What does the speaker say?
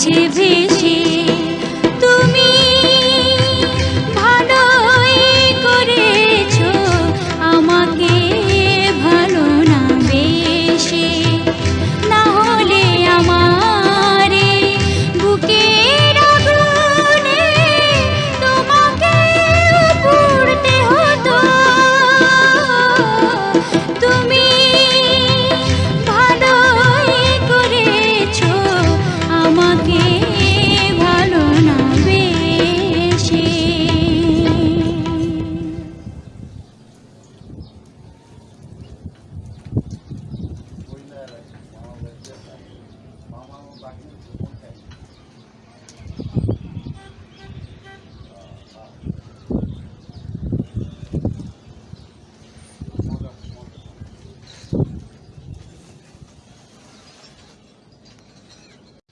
मुझे भी Thank you.